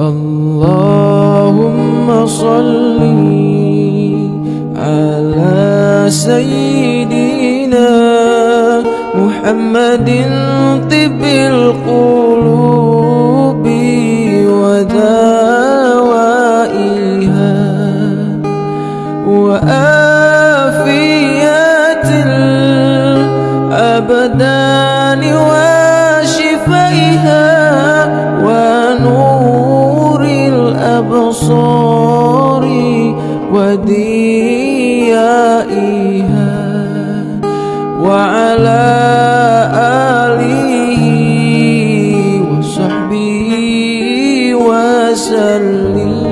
اللهم صل على سيدنا محمد طب القلوب ودوائها وآفيات الأبدان وشفائها nuri wa diya'iha wa ala alihi wa sahbihi wa sallim.